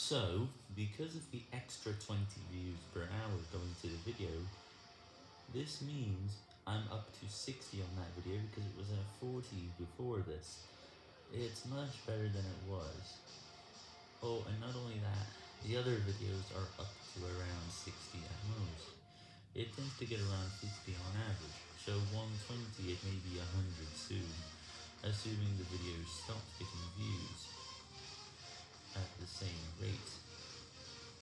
So, because of the extra 20 views per hour going to the video, this means I'm up to 60 on that video because it was at 40 before this. It's much better than it was. Oh, and not only that, the other videos are up to around 60 at most. It tends to get around 50 on average, so 120 it may be 100 soon, assuming the videos stop